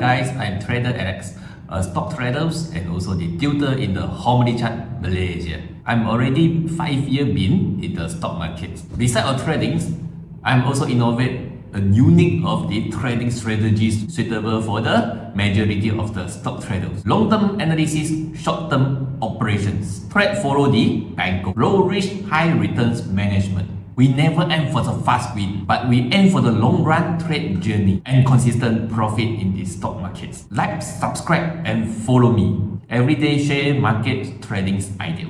guys, I'm Trader Alex, a stock trader and also the tutor in the Harmony Chart Malaysia. I'm already 5 years been in the stock market. Besides trading, I'm also innovate a unique of the trading strategies suitable for the majority of the stock traders. Long-term analysis, short-term operations. Trade follow the bank. Low risk, high returns management. We never aim for the fast win, but we aim for the long run trade journey and consistent profit in the stock markets. Like, subscribe and follow me. Everyday share market trading idea.